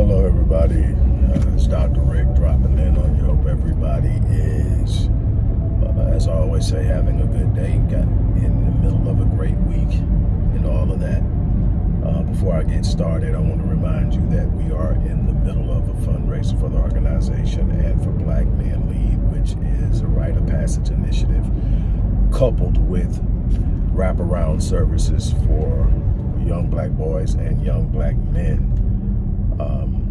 Hello, everybody. Uh, it's Dr. Rick dropping in on you. Hope everybody is, uh, as I always say, having a good day. Got in the middle of a great week and all of that. Uh, before I get started, I want to remind you that we are in the middle of a fundraiser for the organization and for Black Men Lead, which is a rite of passage initiative coupled with wraparound services for young black boys and young black men. Um,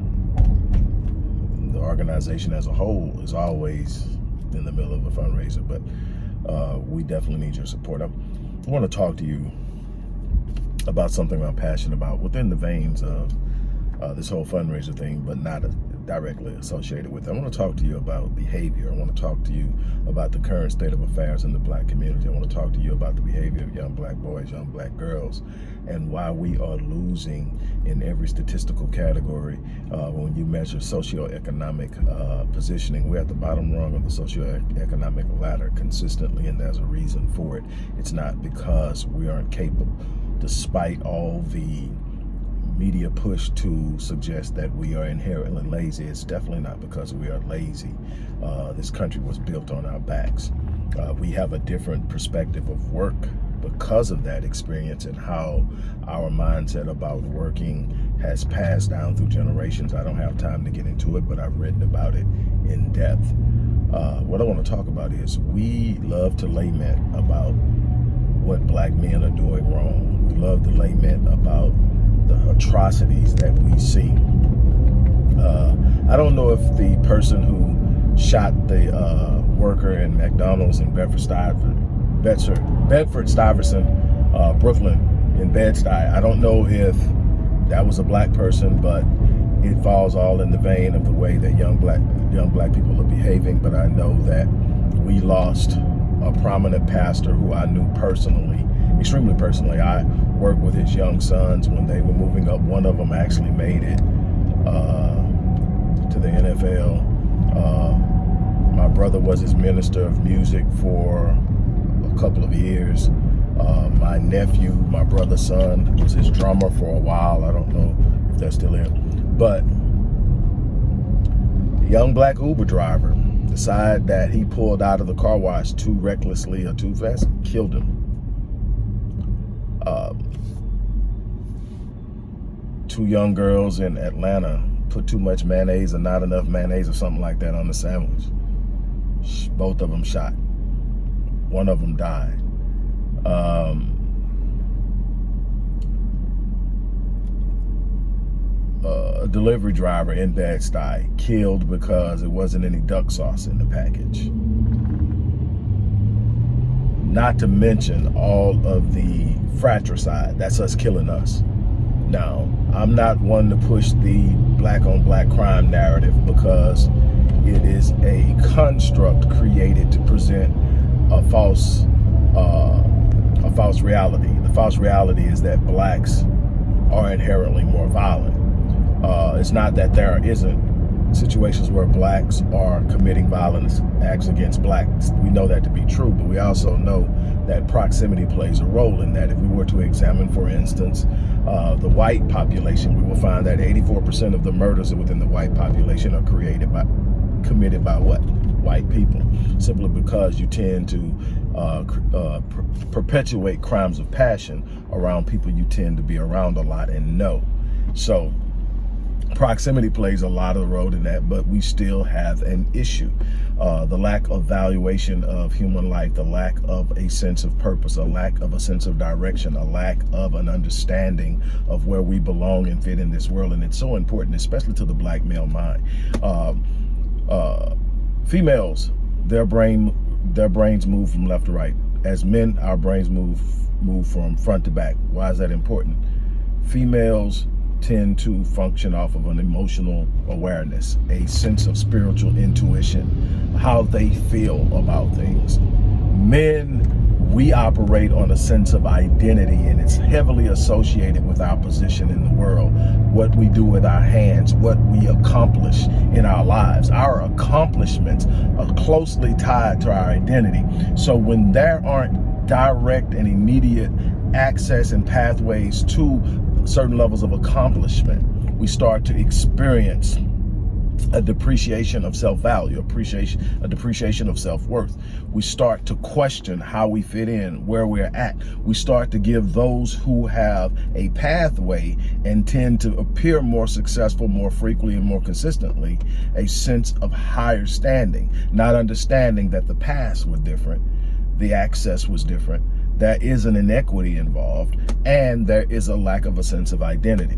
the organization as a whole is always in the middle of a fundraiser, but uh, we definitely need your support. I want to talk to you about something I'm passionate about within the veins of uh, this whole fundraiser thing, but not a, directly associated with it. I want to talk to you about behavior. I want to talk to you about the current state of affairs in the black community. I want to talk to you about the behavior of young black boys, young black girls, and why we are losing in every statistical category uh, when you measure socioeconomic uh, positioning. We're at the bottom rung of the socioeconomic ladder consistently, and there's a reason for it. It's not because we aren't capable, despite all the media push to suggest that we are inherently lazy. It's definitely not because we are lazy. Uh, this country was built on our backs. Uh, we have a different perspective of work because of that experience and how our mindset about working has passed down through generations. I don't have time to get into it, but I've written about it in depth. Uh, what I want to talk about is we love to lament about what black men are doing wrong. We love to lament about the atrocities that we see. Uh, I don't know if the person who shot the uh, worker in McDonald's in Bedford Stuyvesant, Bedford, Bedford Stuyvesant, uh, Brooklyn in Bed-Stuy, I don't know if that was a black person, but it falls all in the vein of the way that young black young black people are behaving. But I know that we lost a prominent pastor who I knew personally, extremely personally. I worked with his young sons when they were moving up. One of them actually made it uh, to the NFL. Uh, my brother was his minister of music for a couple of years. Uh, my nephew, my brother's son, was his drummer for a while. I don't know if they're still in. But young black Uber driver decided that he pulled out of the car wash too recklessly or too fast, killed him. Um, two young girls in Atlanta put too much mayonnaise or not enough mayonnaise or something like that on the sandwich. Both of them shot. One of them died. Um, a delivery driver in Bed-Stuy killed because it wasn't any duck sauce in the package. Not to mention all of the fratricide. That's us killing us. Now, I'm not one to push the black on black crime narrative because it is a construct created to present a false uh, a false reality. The false reality is that blacks are inherently more violent. Uh, it's not that there isn't situations where blacks are committing violence acts against blacks. We know that to be true, but we also know that proximity plays a role in that. If we were to examine, for instance, uh, the white population, we will find that 84% of the murders within the white population are created by, committed by what? White people, simply because you tend to uh, uh, per perpetuate crimes of passion around people you tend to be around a lot and know. So proximity plays a lot of the role in that, but we still have an issue. Uh, the lack of valuation of human life, the lack of a sense of purpose, a lack of a sense of direction, a lack of an understanding of where we belong and fit in this world. And it's so important, especially to the black male mind. Um, uh, females, their brain, their brains move from left to right. As men, our brains move move from front to back. Why is that important? Females tend to function off of an emotional awareness, a sense of spiritual intuition, how they feel about things. Men, we operate on a sense of identity and it's heavily associated with our position in the world, what we do with our hands, what we accomplish in our lives. Our accomplishments are closely tied to our identity. So when there aren't direct and immediate access and pathways to certain levels of accomplishment, we start to experience a depreciation of self-value, appreciation, a depreciation of self-worth. We start to question how we fit in, where we're at. We start to give those who have a pathway and tend to appear more successful more frequently and more consistently, a sense of higher standing, not understanding that the paths were different, the access was different, there is an inequity involved, and there is a lack of a sense of identity.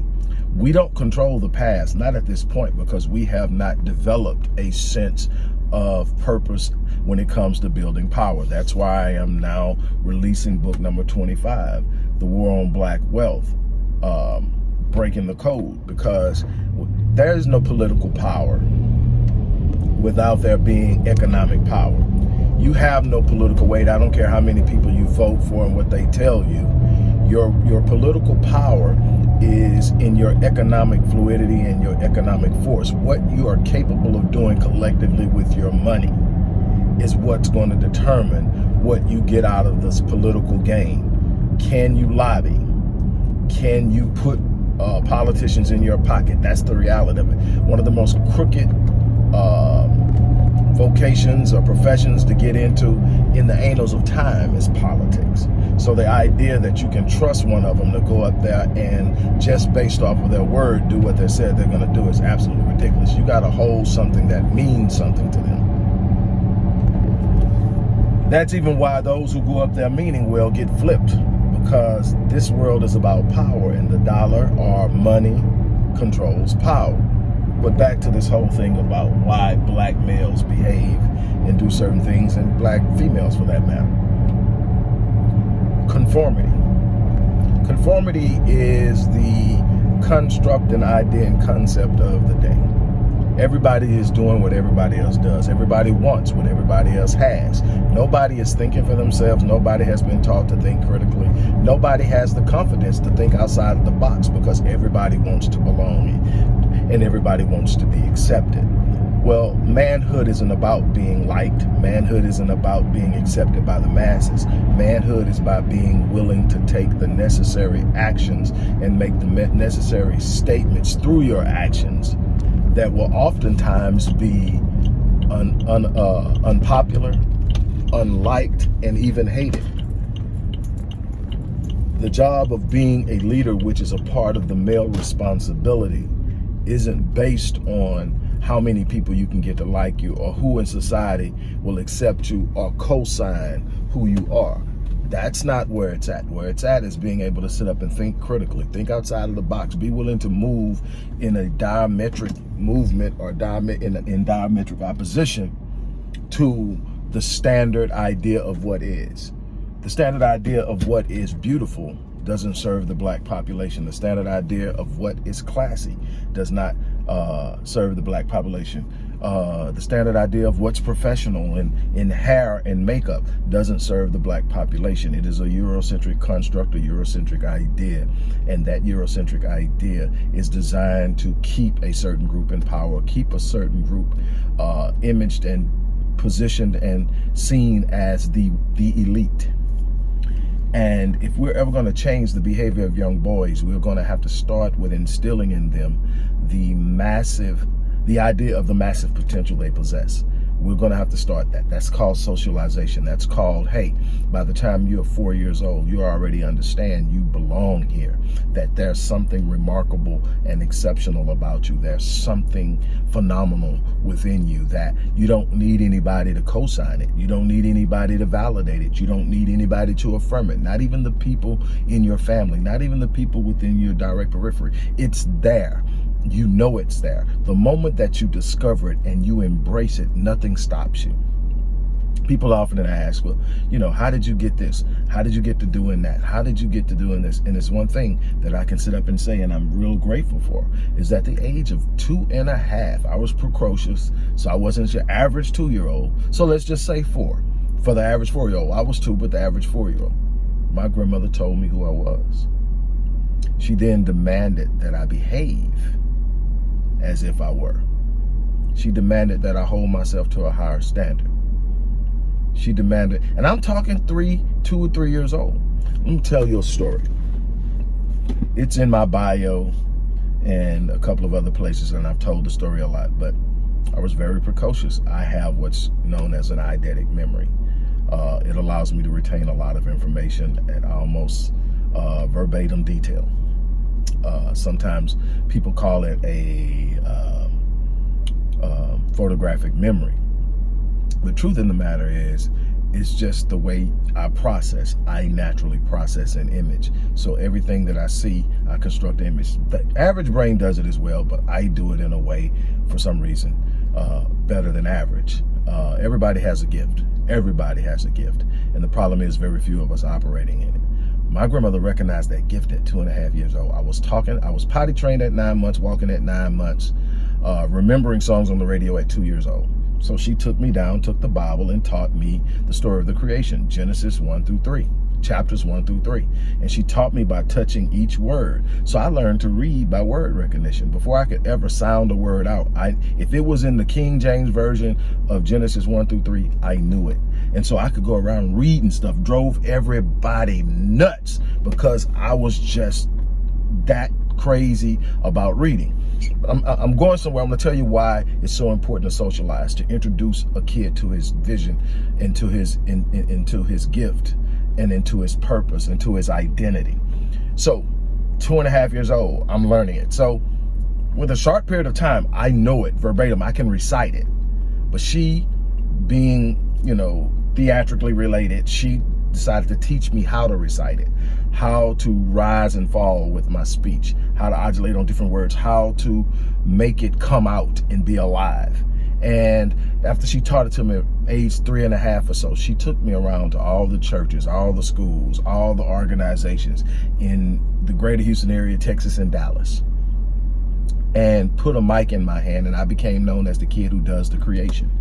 We don't control the past, not at this point, because we have not developed a sense of purpose when it comes to building power. That's why I am now releasing book number 25, The War on Black Wealth, um, Breaking the Code, because there is no political power without there being economic power. You have no political weight. I don't care how many people you vote for and what they tell you. Your, your political power is in your economic fluidity and your economic force. What you are capable of doing collectively with your money is what's going to determine what you get out of this political game. Can you lobby? Can you put uh, politicians in your pocket? That's the reality of it. One of the most crooked uh, vocations or professions to get into in the annals of time is politics. So the idea that you can trust one of them to go up there and just based off of their word do what they said they're going to do is absolutely ridiculous. You got to hold something that means something to them. That's even why those who go up there meaning well get flipped because this world is about power and the dollar or money controls power. But back to this whole thing about why black males behave and do certain things and black females for that matter. Conformity. Conformity is the construct and idea and concept of the day. Everybody is doing what everybody else does. Everybody wants what everybody else has. Nobody is thinking for themselves. Nobody has been taught to think critically. Nobody has the confidence to think outside of the box because everybody wants to belong and everybody wants to be accepted. Well, manhood isn't about being liked. Manhood isn't about being accepted by the masses. Manhood is by being willing to take the necessary actions and make the necessary statements through your actions that will oftentimes be un, un, uh, unpopular, unliked, and even hated. The job of being a leader, which is a part of the male responsibility, isn't based on how many people you can get to like you or who in society will accept you or co-sign who you are. That's not where it's at. Where it's at is being able to sit up and think critically, think outside of the box, be willing to move in a diametric movement or in, in diametric opposition to the standard idea of what is. The standard idea of what is beautiful doesn't serve the black population. The standard idea of what is classy does not uh, serve the black population. Uh, the standard idea of what's professional in, in hair and makeup doesn't serve the black population. It is a Eurocentric construct, a Eurocentric idea. And that Eurocentric idea is designed to keep a certain group in power, keep a certain group uh, imaged and positioned and seen as the, the elite. And if we're ever going to change the behavior of young boys, we're going to have to start with instilling in them the massive, the idea of the massive potential they possess we're going to have to start that. That's called socialization. That's called, hey, by the time you're four years old, you already understand you belong here, that there's something remarkable and exceptional about you. There's something phenomenal within you that you don't need anybody to co-sign it. You don't need anybody to validate it. You don't need anybody to affirm it. Not even the people in your family, not even the people within your direct periphery. It's there you know it's there. The moment that you discover it and you embrace it, nothing stops you. People often ask, well, you know, how did you get this? How did you get to doing that? How did you get to doing this? And it's one thing that I can sit up and say, and I'm real grateful for, is at the age of two and a half, I was precocious, so I wasn't your average two-year-old. So let's just say four. For the average four-year-old, I was two, but the average four-year-old. My grandmother told me who I was. She then demanded that I behave as if I were. She demanded that I hold myself to a higher standard. She demanded, and I'm talking three, two or three years old. Let me tell you a story. It's in my bio. and a couple of other places, and I've told the story a lot, but I was very precocious. I have what's known as an eidetic memory. Uh, it allows me to retain a lot of information at almost uh, verbatim detail. Uh, sometimes people call it a um, um, photographic memory. The truth in the matter is, it's just the way I process. I naturally process an image. So everything that I see, I construct an image. The average brain does it as well, but I do it in a way, for some reason, uh, better than average. Uh, everybody has a gift. Everybody has a gift. And the problem is very few of us operating in it. My grandmother recognized that gift at two and a half years old. I was talking, I was potty trained at nine months, walking at nine months, uh, remembering songs on the radio at two years old. So she took me down, took the Bible, and taught me the story of the creation, Genesis 1 through 3, chapters 1 through 3. And she taught me by touching each word. So I learned to read by word recognition. Before I could ever sound a word out, I if it was in the King James Version of Genesis 1 through 3, I knew it. And so I could go around reading stuff, drove everybody nuts because I was just that crazy about reading. I'm, I'm going somewhere. I'm going to tell you why it's so important to socialize, to introduce a kid to his vision, into his in, in, into his gift, and into his purpose, into his identity. So, two and a half years old, I'm learning it. So, with a short period of time, I know it verbatim. I can recite it. But she, being, you know, theatrically related, she decided to teach me how to recite it, how to rise and fall with my speech, how to modulate on different words, how to make it come out and be alive. And after she taught it to me at age three and a half or so, she took me around to all the churches, all the schools, all the organizations in the greater Houston area, Texas and Dallas, and put a mic in my hand. And I became known as the kid who does the creation.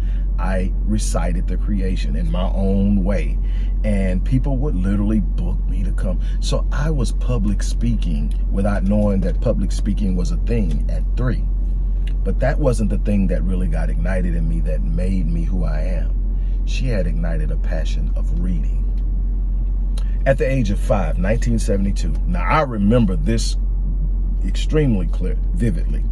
I recited the creation in my own way. And people would literally book me to come. So I was public speaking without knowing that public speaking was a thing at three. But that wasn't the thing that really got ignited in me that made me who I am. She had ignited a passion of reading. At the age of five, 1972. Now I remember this extremely clear, vividly.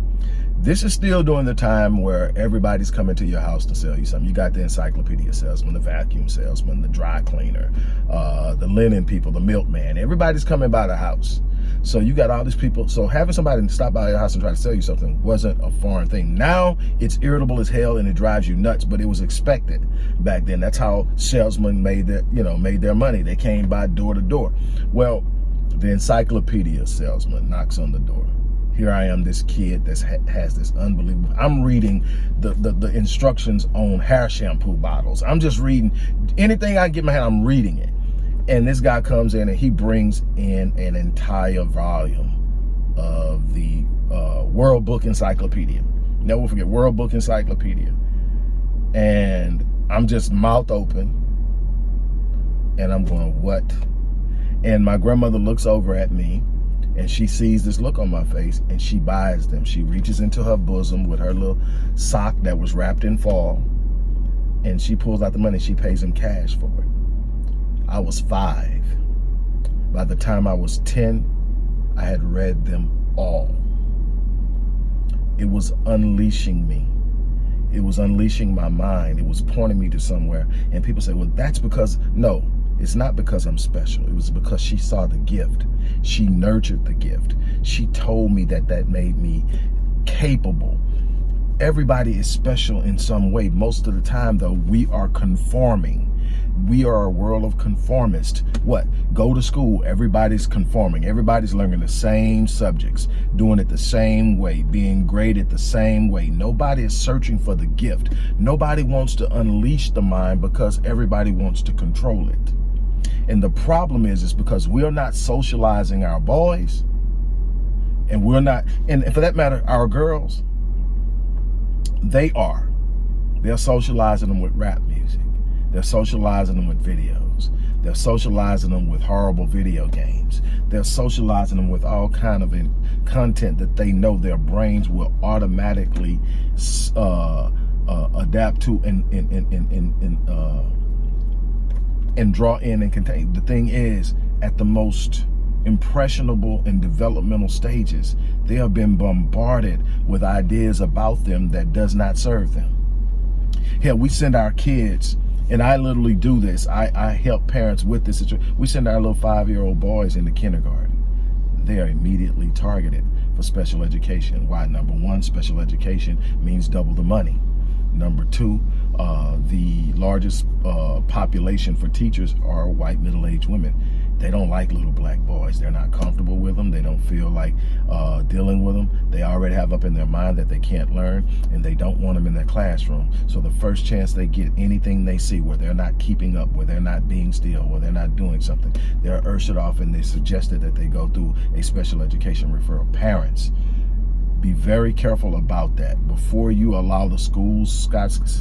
This is still during the time where everybody's coming to your house to sell you something. You got the encyclopedia salesman, the vacuum salesman, the dry cleaner, uh, the linen people, the milkman. Everybody's coming by the house. So you got all these people. So having somebody stop by your house and try to sell you something wasn't a foreign thing. Now it's irritable as hell and it drives you nuts, but it was expected back then. That's how salesmen made their, you know, made their money. They came by door to door. Well, the encyclopedia salesman knocks on the door here I am, this kid that has this unbelievable, I'm reading the, the, the, instructions on hair shampoo bottles. I'm just reading anything I get my hand, I'm reading it. And this guy comes in and he brings in an entire volume of the uh, World Book Encyclopedia. Never forget, World Book Encyclopedia. And I'm just mouth open. And I'm going, what? And my grandmother looks over at me and she sees this look on my face and she buys them. She reaches into her bosom with her little sock that was wrapped in fall and she pulls out the money. She pays him cash for it. I was five. By the time I was 10, I had read them all. It was unleashing me. It was unleashing my mind. It was pointing me to somewhere. And people say, well, that's because, no, it's not because I'm special. It was because she saw the gift. She nurtured the gift. She told me that that made me capable. Everybody is special in some way. Most of the time, though, we are conforming. We are a world of conformists. What? Go to school. Everybody's conforming. Everybody's learning the same subjects, doing it the same way, being graded the same way. Nobody is searching for the gift. Nobody wants to unleash the mind because everybody wants to control it. And the problem is, is because we're not socializing our boys and we're not, and for that matter, our girls, they are. They're socializing them with rap music. They're socializing them with videos. They're socializing them with horrible video games. They're socializing them with all kind of content that they know their brains will automatically uh, uh, adapt to and, and, and, and, and uh, and draw in and contain. The thing is, at the most impressionable and developmental stages, they have been bombarded with ideas about them that does not serve them. Hell, we send our kids, and I literally do this. I, I help parents with this. We send our little five-year-old boys into kindergarten. They are immediately targeted for special education. Why? Number one, special education means double the money. Number two, uh, the largest uh, population for teachers are white middle-aged women. They don't like little black boys. They're not comfortable with them. They don't feel like uh, dealing with them. They already have up in their mind that they can't learn and they don't want them in their classroom. So the first chance they get anything they see where they're not keeping up, where they're not being still, where they're not doing something, they're ushered off and they suggested that they go through a special education referral. Parents, be very careful about that before you allow the school's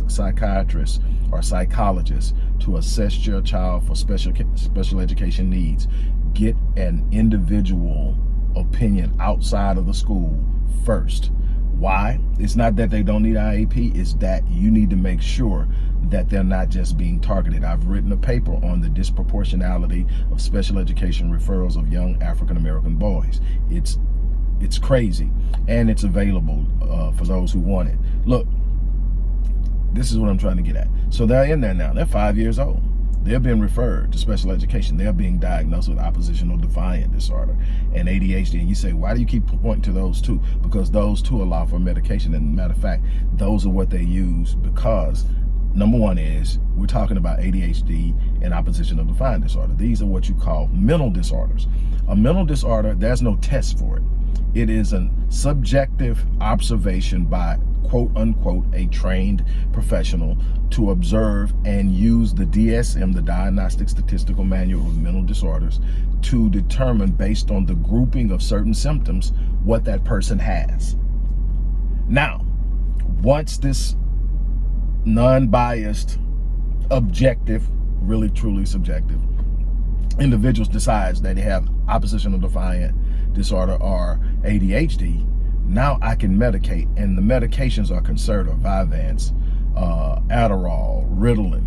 psychiatrists or psychologists to assess your child for special special education needs. Get an individual opinion outside of the school first. Why? It's not that they don't need IEP, it's that you need to make sure that they're not just being targeted. I've written a paper on the disproportionality of special education referrals of young African-American boys. It's it's crazy and it's available uh, for those who want it. Look, this is what I'm trying to get at. So they're in there now. They're five years old. They're being referred to special education. They're being diagnosed with oppositional defiant disorder and ADHD. And you say, why do you keep pointing to those two? Because those two allow for medication. And matter of fact, those are what they use because number one is we're talking about ADHD and oppositional defiant disorder. These are what you call mental disorders. A mental disorder, there's no test for it. It is a subjective observation by quote unquote a trained professional to observe and use the DSM, the Diagnostic Statistical Manual of Mental Disorders, to determine based on the grouping of certain symptoms what that person has. Now, once this non-biased, objective, really truly subjective, individuals decides that they have oppositional defiant disorder or ADHD, now I can medicate, and the medications are Concerta, Vyvanse, uh, Adderall, Ritalin.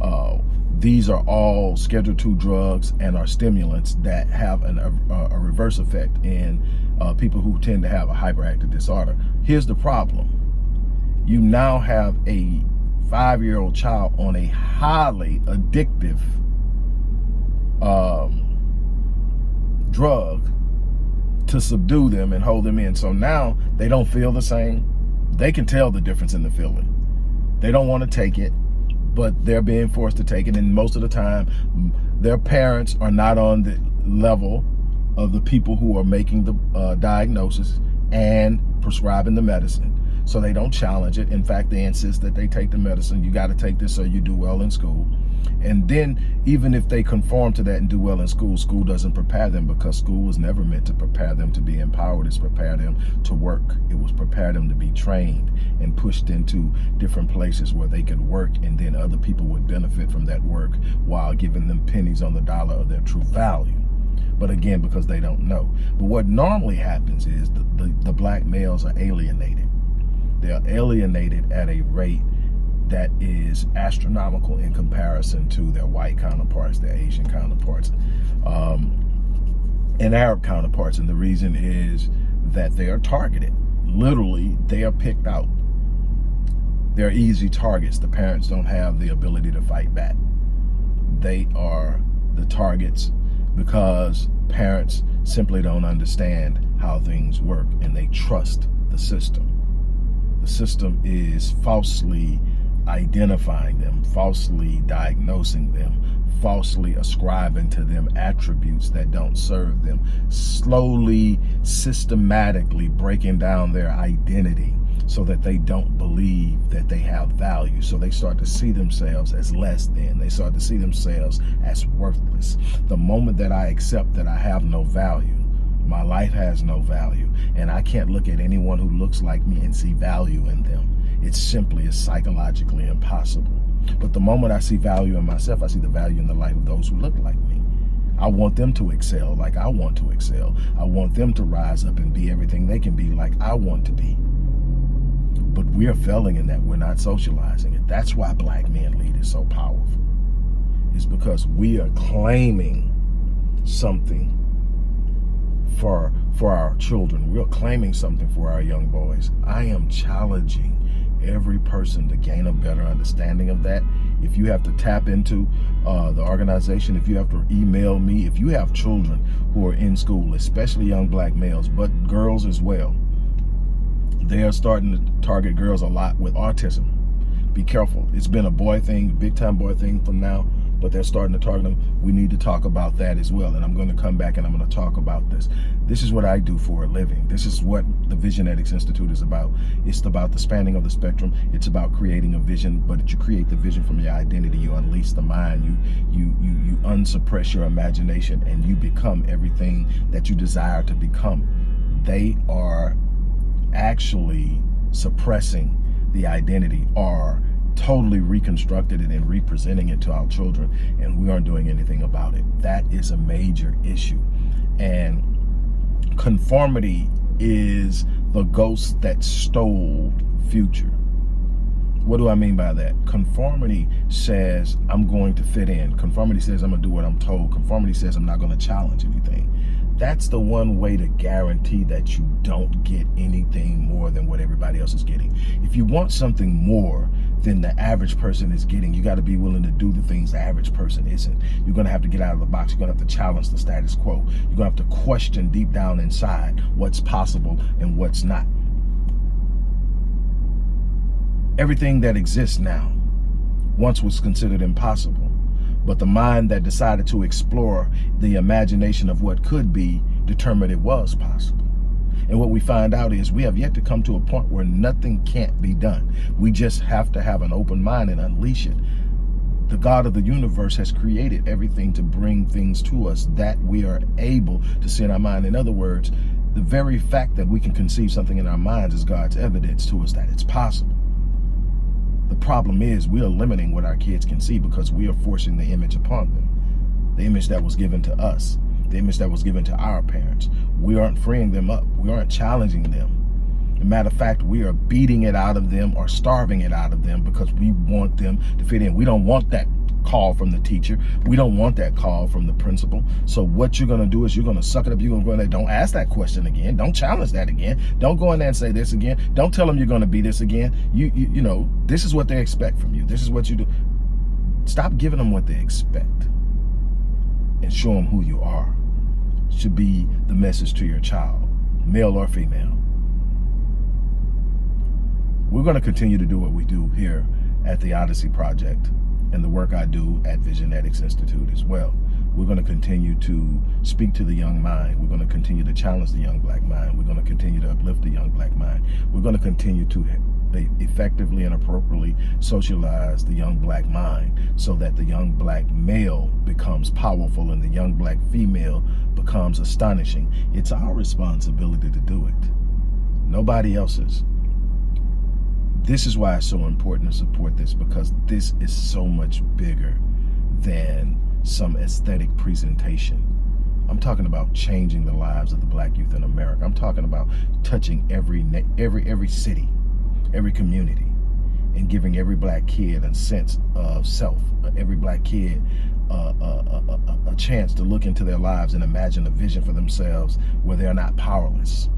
Uh, these are all Schedule II drugs and are stimulants that have an, a, a, reverse effect in uh, people who tend to have a hyperactive disorder. Here's the problem. You now have a five-year-old child on a highly addictive um, drug to subdue them and hold them in. So now they don't feel the same. They can tell the difference in the feeling. They don't want to take it, but they're being forced to take it. And most of the time, their parents are not on the level of the people who are making the uh, diagnosis and prescribing the medicine. So they don't challenge it. In fact, they insist that they take the medicine. You got to take this so you do well in school. And then even if they conform to that and do well in school, school doesn't prepare them because school was never meant to prepare them to be empowered. It's prepare them to work. It was prepare them to be trained and pushed into different places where they could work and then other people would benefit from that work while giving them pennies on the dollar of their true value but again because they don't know but what normally happens is the, the, the, black males are alienated they're alienated at a rate that is astronomical in comparison to their white counterparts, their Asian counterparts, um, and Arab counterparts. And the reason is that they are targeted. Literally, they are picked out. They're easy targets. The parents don't have the ability to fight back. They are the targets because parents simply don't understand how things work and they trust the system. The system is falsely identifying them, falsely diagnosing them, falsely ascribing to them attributes that don't serve them, slowly, systematically breaking down their identity so that they don't believe that they have value. So they start to see themselves as less than. They start to see themselves as worthless. The moment that I accept that I have no value, my life has no value, and I can't look at anyone who looks like me and see value in them it simply is psychologically impossible. But the moment I see value in myself, I see the value in the life of those who look like me. I want them to excel like I want to excel. I want them to rise up and be everything they can be like I want to be. But we're failing in that. We're not socializing it. That's why Black Men Lead is so powerful. It's because we are claiming something for for our children. We're claiming something for our young boys. I am challenging every person to gain a better understanding of that. If you have to tap into uh, the organization, if you have to email me, if you have children who are in school, especially young black males, but girls as well, they are starting to target girls a lot with autism. Be careful. It's been a boy thing, big time boy thing from now but they're starting to target them. We need to talk about that as well. And I'm going to come back and I'm going to talk about this. This is what I do for a living. This is what the Visionetics Institute is about. It's about the spanning of the spectrum. It's about creating a vision, but you create the vision from your identity. You unleash the mind. You, you, you, you unsuppress your imagination and you become everything that you desire to become. They are actually suppressing the identity or totally reconstructed it and representing it to our children and we aren't doing anything about it. That is a major issue. And conformity is the ghost that stole future. What do I mean by that? Conformity says I'm going to fit in. Conformity says I'm going to do what I'm told. Conformity says I'm not going to challenge anything. That's the one way to guarantee that you don't get anything more than what everybody else is getting. If you want something more than the average person is getting, you got to be willing to do the things the average person isn't. You're going to have to get out of the box. You're going to have to challenge the status quo. You're going to have to question deep down inside what's possible and what's not. Everything that exists now once was considered impossible but the mind that decided to explore the imagination of what could be determined it was possible. And what we find out is we have yet to come to a point where nothing can't be done. We just have to have an open mind and unleash it. The God of the universe has created everything to bring things to us that we are able to see in our mind. In other words, the very fact that we can conceive something in our minds is God's evidence to us that it's possible. The problem is we are limiting what our kids can see because we are forcing the image upon them. The image that was given to us, the image that was given to our parents. We aren't freeing them up. We aren't challenging them. As a matter of fact, we are beating it out of them or starving it out of them because we want them to fit in. We don't want that call from the teacher. We don't want that call from the principal. So what you're going to do is you're going to suck it up. You're going to go in there. Don't ask that question again. Don't challenge that again. Don't go in there and say this again. Don't tell them you're going to be this again. You, you, you know, this is what they expect from you. This is what you do. Stop giving them what they expect and show them who you are. Should be the message to your child, male or female. We're going to continue to do what we do here at the Odyssey Project and the work I do at Visionetics Institute as well. We're going to continue to speak to the young mind. We're going to continue to challenge the young black mind. We're going to continue to uplift the young black mind. We're going to continue to effectively and appropriately socialize the young black mind so that the young black male becomes powerful and the young black female becomes astonishing. It's our responsibility to do it. Nobody else's. This is why it's so important to support this because this is so much bigger than some aesthetic presentation. I'm talking about changing the lives of the black youth in America. I'm talking about touching every every every city, every community, and giving every black kid a sense of self, uh, every black kid uh, a, a, a, a chance to look into their lives and imagine a vision for themselves where they're not powerless,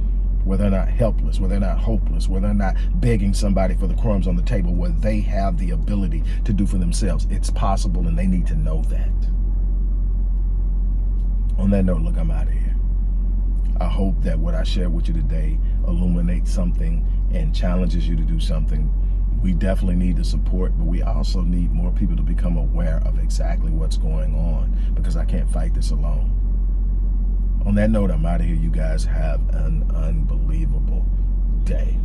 where they're not helpless, where they're not hopeless, where they're not begging somebody for the crumbs on the table, where they have the ability to do for themselves. It's possible and they need to know that. On that note, look, I'm out of here. I hope that what I shared with you today illuminates something and challenges you to do something. We definitely need the support, but we also need more people to become aware of exactly what's going on because I can't fight this alone on that note, I'm out of here. You guys have an unbelievable day.